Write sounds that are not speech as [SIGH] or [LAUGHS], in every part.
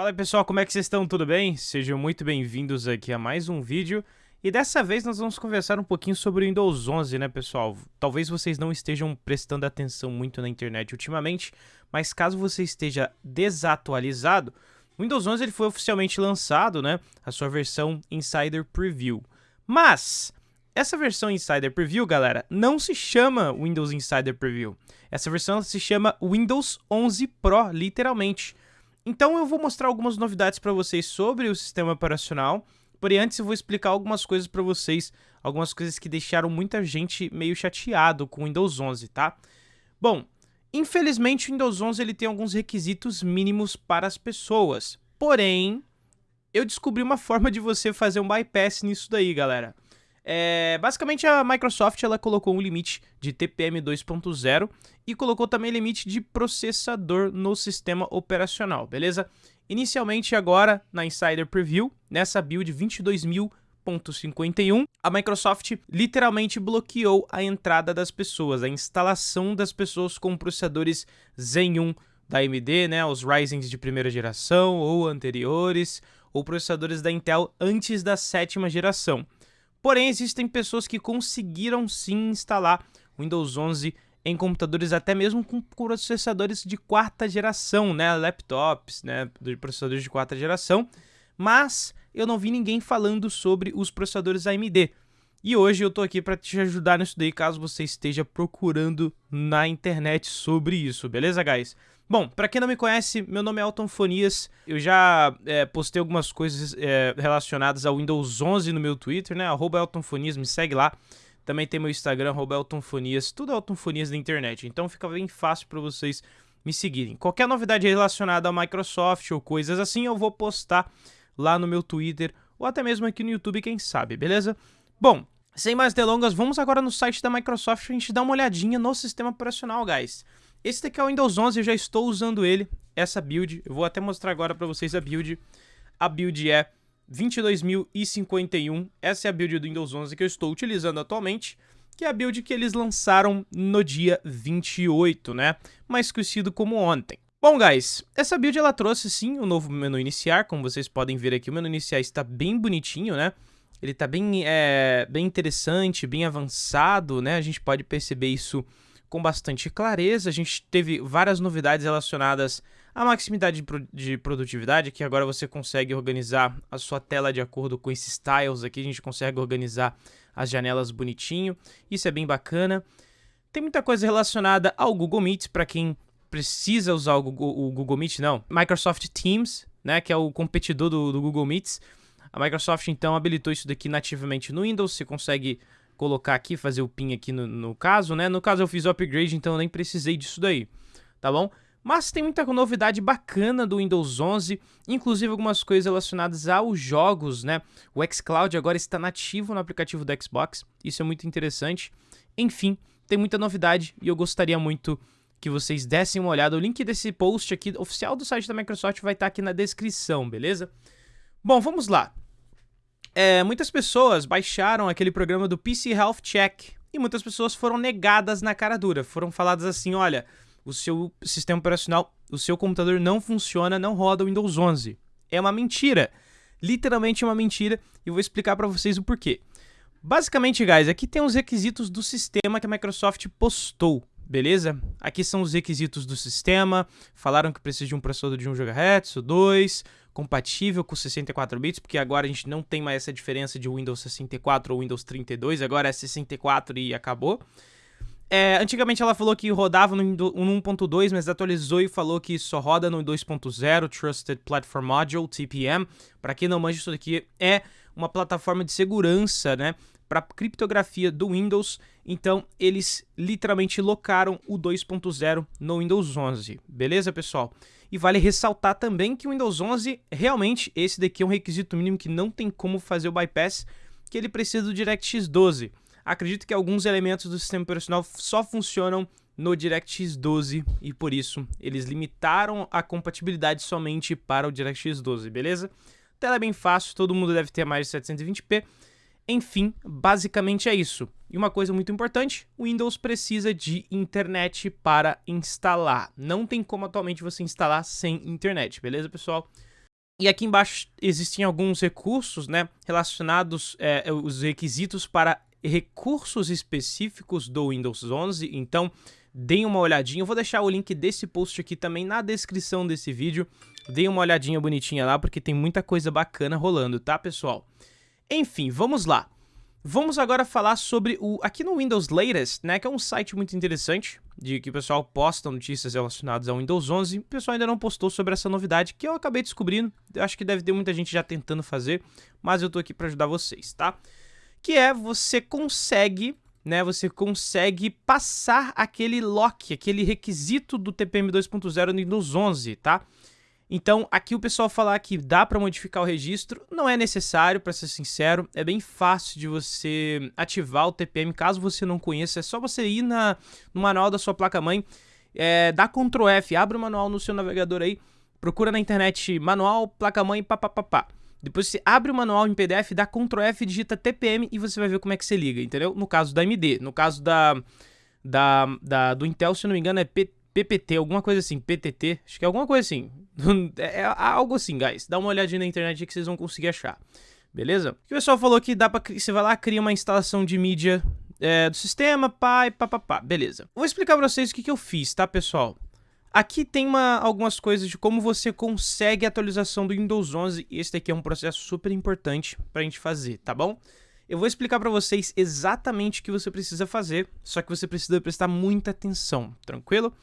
Fala pessoal, como é que vocês estão? Tudo bem? Sejam muito bem-vindos aqui a mais um vídeo. E dessa vez nós vamos conversar um pouquinho sobre o Windows 11, né pessoal? Talvez vocês não estejam prestando atenção muito na internet ultimamente, mas caso você esteja desatualizado, o Windows 11 ele foi oficialmente lançado, né? A sua versão Insider Preview. Mas, essa versão Insider Preview, galera, não se chama Windows Insider Preview. Essa versão se chama Windows 11 Pro, literalmente. Então eu vou mostrar algumas novidades para vocês sobre o sistema operacional, porém antes eu vou explicar algumas coisas para vocês, algumas coisas que deixaram muita gente meio chateado com o Windows 11, tá? Bom, infelizmente o Windows 11 ele tem alguns requisitos mínimos para as pessoas, porém eu descobri uma forma de você fazer um bypass nisso daí, galera. É, basicamente a Microsoft ela colocou um limite de TPM 2.0 e colocou também limite de processador no sistema operacional, beleza? Inicialmente agora na Insider Preview, nessa build 22.000.51, a Microsoft literalmente bloqueou a entrada das pessoas, a instalação das pessoas com processadores Zen 1 da AMD, né, os Ryzen de primeira geração ou anteriores, ou processadores da Intel antes da sétima geração. Porém, existem pessoas que conseguiram sim instalar Windows 11 em computadores até mesmo com processadores de quarta geração, né, laptops, né, de processadores de quarta geração, mas eu não vi ninguém falando sobre os processadores AMD. E hoje eu tô aqui para te ajudar nisso daí, caso você esteja procurando na internet sobre isso, beleza, guys? Bom, para quem não me conhece, meu nome é Alton Fonias. Eu já é, postei algumas coisas é, relacionadas ao Windows 11 no meu Twitter, né? Arroba Elton Fonias, me segue lá. Também tem meu Instagram, arroba Elton Fonias, tudo Elton Fonias na internet. Então fica bem fácil para vocês me seguirem. Qualquer novidade relacionada à Microsoft ou coisas assim, eu vou postar lá no meu Twitter ou até mesmo aqui no YouTube, quem sabe, beleza? Bom, sem mais delongas, vamos agora no site da Microsoft pra gente dar uma olhadinha no sistema operacional, guys. Esse daqui é o Windows 11, eu já estou usando ele, essa build. Eu vou até mostrar agora para vocês a build. A build é 22.051. Essa é a build do Windows 11 que eu estou utilizando atualmente, que é a build que eles lançaram no dia 28, né? Mais conhecido como ontem. Bom, guys, essa build ela trouxe sim o um novo menu iniciar, como vocês podem ver aqui, o menu iniciar está bem bonitinho, né? Ele está bem, é, bem interessante, bem avançado, né? A gente pode perceber isso com bastante clareza. A gente teve várias novidades relacionadas à maximidade de produtividade, que agora você consegue organizar a sua tela de acordo com esses tiles aqui, a gente consegue organizar as janelas bonitinho, isso é bem bacana. Tem muita coisa relacionada ao Google Meet, para quem precisa usar o Google, o Google, Meet, não, Microsoft Teams, né, que é o competidor do, do Google Meet. A Microsoft, então, habilitou isso daqui nativamente no Windows, você consegue colocar aqui, fazer o pin aqui no, no caso, né? No caso eu fiz o upgrade, então eu nem precisei disso daí, tá bom? Mas tem muita novidade bacana do Windows 11, inclusive algumas coisas relacionadas aos jogos, né? O xCloud agora está nativo no aplicativo do Xbox, isso é muito interessante. Enfim, tem muita novidade e eu gostaria muito que vocês dessem uma olhada. O link desse post aqui oficial do site da Microsoft vai estar aqui na descrição, beleza? Bom, vamos lá. É, muitas pessoas baixaram aquele programa do PC Health Check e muitas pessoas foram negadas na cara dura. Foram faladas assim: olha, o seu sistema operacional, o seu computador não funciona, não roda o Windows 11. É uma mentira. Literalmente uma mentira e vou explicar para vocês o porquê. Basicamente, guys, aqui tem os requisitos do sistema que a Microsoft postou, beleza? Aqui são os requisitos do sistema. Falaram que precisa de um processador de 1 GHz ou 2, compatível com 64 bits, porque agora a gente não tem mais essa diferença de Windows 64 ou Windows 32, agora é 64 e acabou. É, antigamente ela falou que rodava no 1.2, mas atualizou e falou que só roda no 2.0, Trusted Platform Module, TPM. Para quem não manja isso daqui, é uma plataforma de segurança, né, para criptografia do Windows. Então, eles literalmente locaram o 2.0 no Windows 11. Beleza, pessoal? E vale ressaltar também que o Windows 11, realmente, esse daqui é um requisito mínimo que não tem como fazer o bypass, que ele precisa do DirectX 12. Acredito que alguns elementos do sistema operacional só funcionam no DirectX 12 e por isso eles limitaram a compatibilidade somente para o DirectX 12, beleza? Tela é bem fácil, todo mundo deve ter mais de 720p, enfim, basicamente é isso. E uma coisa muito importante, o Windows precisa de internet para instalar. Não tem como atualmente você instalar sem internet, beleza, pessoal? E aqui embaixo existem alguns recursos, né, relacionados, é, os requisitos para recursos específicos do Windows 11, então deem uma olhadinha. Eu vou deixar o link desse post aqui também na descrição desse vídeo. Deem uma olhadinha bonitinha lá, porque tem muita coisa bacana rolando, tá, pessoal? Enfim, vamos lá. Vamos agora falar sobre o aqui no Windows Latest, né, que é um site muito interessante, de que o pessoal posta notícias relacionadas ao Windows 11. O pessoal ainda não postou sobre essa novidade que eu acabei descobrindo. Eu acho que deve ter muita gente já tentando fazer, mas eu tô aqui para ajudar vocês, tá? Que é você consegue né, você consegue passar aquele lock, aquele requisito do TPM 2.0 no Windows 11, tá? Então, aqui o pessoal falar que dá para modificar o registro, não é necessário, para ser sincero, é bem fácil de você ativar o TPM, caso você não conheça, é só você ir na, no manual da sua placa-mãe, é, dá Ctrl F, abre o manual no seu navegador aí, procura na internet manual, placa-mãe, papapá. Depois você abre o manual em PDF, dá Ctrl F, digita TPM e você vai ver como é que você liga, entendeu? No caso da AMD, no caso da, da, da do Intel, se não me engano, é PPT, alguma coisa assim, PTT, acho que é alguma coisa assim. [LAUGHS] É, é algo assim, guys. Dá uma olhadinha na internet que vocês vão conseguir achar. Beleza? O pessoal falou que dá pra. Você vai lá, cria uma instalação de mídia é, do sistema, pai, papapá. Beleza. Vou explicar pra vocês o que, que eu fiz, tá, pessoal? Aqui tem uma, algumas coisas de como você consegue a atualização do Windows 11. E esse daqui é um processo super importante pra gente fazer, tá bom? Eu vou explicar pra vocês exatamente o que você precisa fazer, só que você precisa prestar muita atenção, tranquilo?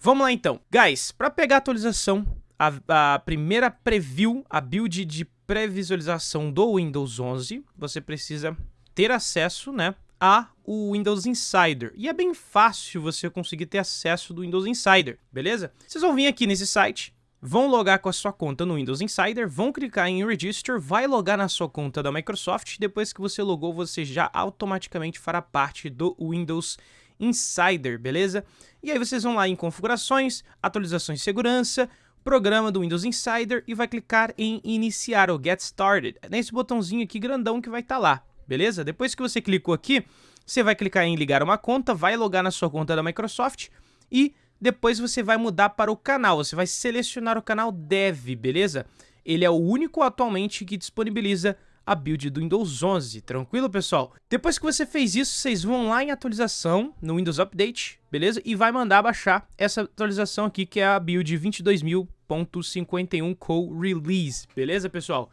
Vamos lá então. Guys, para pegar a atualização, a, a, primeira preview, a build de pré-visualização do Windows 11, você precisa ter acesso, né, a o Windows Insider. E é bem fácil você conseguir ter acesso do Windows Insider, beleza? Vocês vão vir aqui nesse site, vão logar com a sua conta no Windows Insider, vão clicar em Register, vai logar na sua conta da Microsoft, depois que você logou, você já automaticamente fará parte do Windows Insider, beleza? E aí vocês vão lá em configurações, atualizações de segurança, programa do Windows Insider e vai clicar em iniciar ou Get Started. É nesse botãozinho aqui grandão que vai estar tá lá, beleza? Depois que você clicou aqui, você vai clicar em ligar uma conta, vai logar na sua conta da Microsoft e depois você vai mudar para o canal. Você vai selecionar o canal Dev, beleza? Ele é o único atualmente que disponibiliza a build do Windows 11, tranquilo, pessoal? Depois que você fez isso, vocês vão lá em atualização, no Windows Update, beleza? E vai mandar baixar essa atualização aqui, que é a build 22.000.51 Co Release, beleza, pessoal?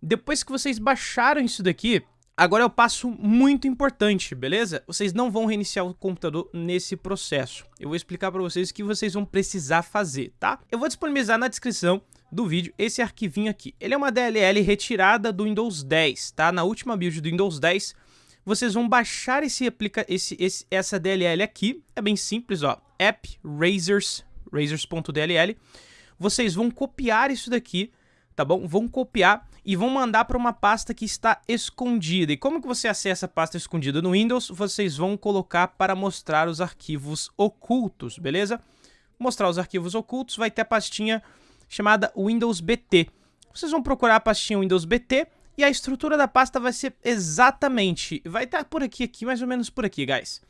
Depois que vocês baixaram isso daqui, Agora é o passo muito importante, beleza? Vocês não vão reiniciar o computador nesse processo. Eu vou explicar para vocês o que vocês vão precisar fazer, tá? Eu vou disponibilizar na descrição do vídeo esse arquivinho aqui. Ele é uma DLL retirada do Windows 10, tá? Na última build do Windows 10, vocês vão baixar esse aplica esse, esse essa DLL aqui. É bem simples, ó. App Razors, razors.dll. Vocês vão copiar isso daqui, tá bom? Vão copiar e vão mandar para uma pasta que está escondida. E como que você acessa a pasta escondida no Windows? Vocês vão colocar para mostrar os arquivos ocultos, beleza? Mostrar os arquivos ocultos, vai ter a pastinha chamada Windows BT. Vocês vão procurar a pastinha Windows BT e a estrutura da pasta vai ser exatamente, vai estar por aqui, aqui, mais ou menos por aqui, guys.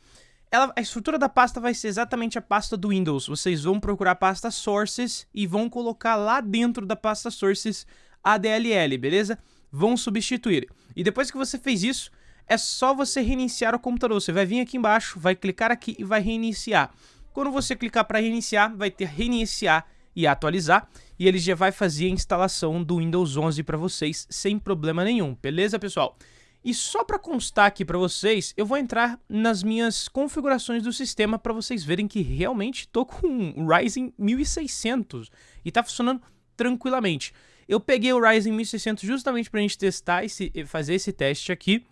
Ela, a estrutura da pasta vai ser exatamente a pasta do Windows. Vocês vão procurar a pasta Sources e vão colocar lá dentro da pasta Sources a DLL, beleza? Vão substituir. E depois que você fez isso, é só você reiniciar o computador. Você vai vir aqui embaixo, vai clicar aqui e vai reiniciar. Quando você clicar para reiniciar, vai ter reiniciar e atualizar. E ele já vai fazer a instalação do Windows 11 para vocês sem problema nenhum, beleza, pessoal? E só para constar aqui para vocês, eu vou entrar nas minhas configurações do sistema para vocês verem que realmente estou [LAUGHS] com um Ryzen 1600 e está funcionando tranquilamente. Eu peguei o Ryzen 1600 justamente para a gente testar e fazer esse teste aqui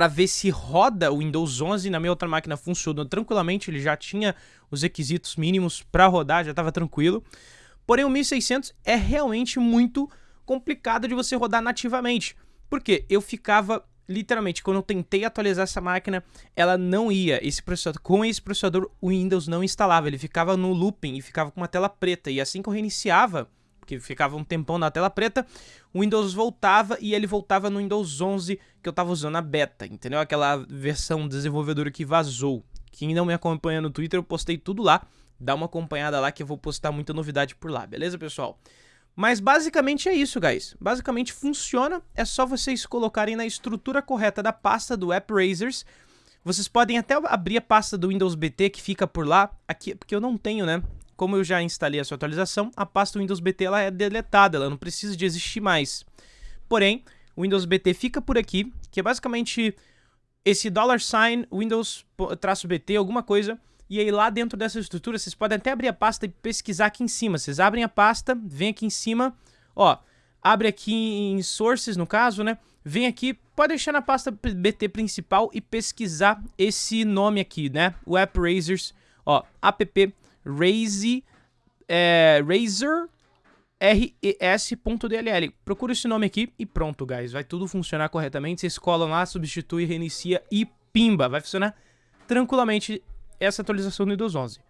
para ver se roda o Windows 11 na minha outra máquina funcionou tranquilamente, ele já tinha os requisitos mínimos para rodar, já estava tranquilo. Porém, o 1600 é realmente muito complicado de você rodar nativamente, porque eu ficava literalmente, quando eu tentei atualizar essa máquina, ela não ia. Esse processador, com esse processador, o Windows não instalava. Ele ficava no looping e ficava com uma tela preta. E assim que eu reiniciava, que ficava um tempão na tela preta, o Windows voltava e ele voltava no Windows 11 que eu tava usando a beta, entendeu? Aquela versão desenvolvedora que vazou. Quem não me acompanha no Twitter, eu postei tudo lá. Dá uma acompanhada lá que eu vou postar muita novidade por lá, beleza, pessoal? Mas basicamente é isso, guys. Basicamente funciona, é só vocês colocarem na estrutura correta da pasta do AppRazers. Vocês podem até abrir a pasta do Windows BT que fica por lá, aqui, porque eu não tenho, né? Como eu já instalei a sua atualização, a pasta do Windows BT ela é deletada, ela não precisa de existir mais. Porém, o Windows BT fica por aqui, que é basicamente esse dollar sign Windows-BT, alguma coisa, e aí lá dentro dessa estrutura, vocês podem até abrir a pasta e pesquisar aqui em cima. Vocês abrem a pasta, vem aqui em cima, ó, abre aqui em sources no caso, né? Vem aqui, pode deixar na pasta BT principal e pesquisar esse nome aqui, né? O App Razors, ó, app Raze, é, Razer res.dll. Procura esse nome aqui e pronto, guys. Vai tudo funcionar corretamente. Vocês colam lá, substitui, reinicia e pimba. Vai funcionar tranquilamente essa atualização do Windows 11.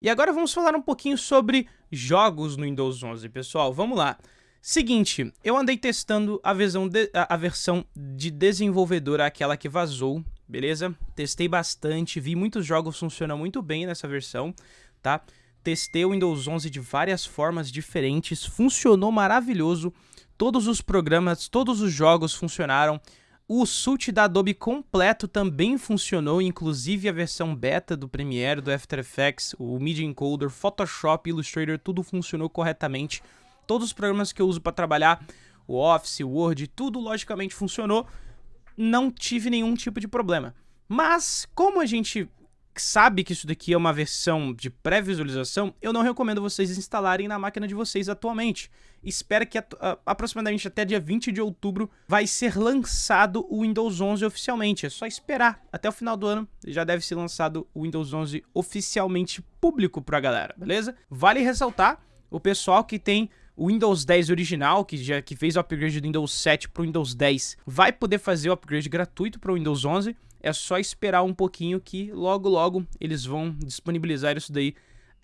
E agora vamos falar um pouquinho sobre jogos no Windows 11, pessoal. Vamos lá. Seguinte, eu andei testando a versão de, a, versão de desenvolvedora, aquela que vazou, beleza? Testei bastante, vi muitos jogos funcionam muito bem nessa versão, tá? Testei o Windows 11 de várias formas diferentes, funcionou maravilhoso. Todos os programas, todos os jogos funcionaram. O suite da Adobe completo também funcionou, inclusive a versão beta do Premiere, do After Effects, o Media Encoder, Photoshop, Illustrator, tudo funcionou corretamente. Todos os programas que eu uso para trabalhar, o Office, o Word, tudo logicamente funcionou. Não tive nenhum tipo de problema. Mas, como a gente sabe que isso daqui é uma versão de pré-visualização, eu não recomendo vocês instalarem na máquina de vocês atualmente. Espera que a, a, aproximadamente até dia 20 de outubro vai ser lançado o Windows 11 oficialmente. É só esperar. Até o final do ano já deve ser lançado o Windows 11 oficialmente público pra galera, beleza? Vale ressaltar o pessoal que tem o Windows 10 original, que já que fez o upgrade do Windows 7 para o Windows 10, vai poder fazer o upgrade gratuito para o Windows 11. É só esperar um pouquinho que logo logo eles vão disponibilizar isso daí.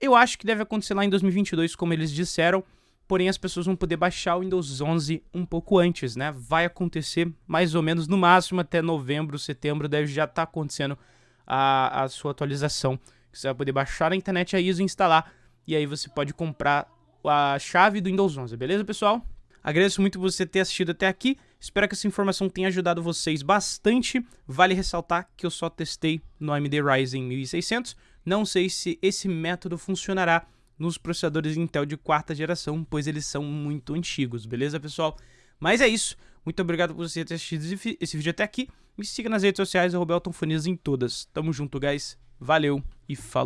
Eu acho que deve acontecer lá em 2022, como eles disseram, porém as pessoas vão poder baixar o Windows 11 um pouco antes, né? Vai acontecer mais ou menos no máximo até novembro, setembro, deve já estar tá acontecendo a, a sua atualização. Você vai poder baixar na internet a ISO e instalar, e aí você pode comprar a chave do Windows 11, beleza, pessoal? Agradeço muito você ter assistido até aqui. Espero que essa informação tenha ajudado vocês bastante. Vale ressaltar que eu só testei no AMD Ryzen 1600. Não sei se esse método funcionará nos processadores Intel de quarta geração, pois eles são muito antigos, beleza, pessoal? Mas é isso. Muito obrigado por você ter assistido esse vídeo até aqui. Me siga nas redes sociais, Fonias em todas. Tamo junto, guys. Valeu e falou.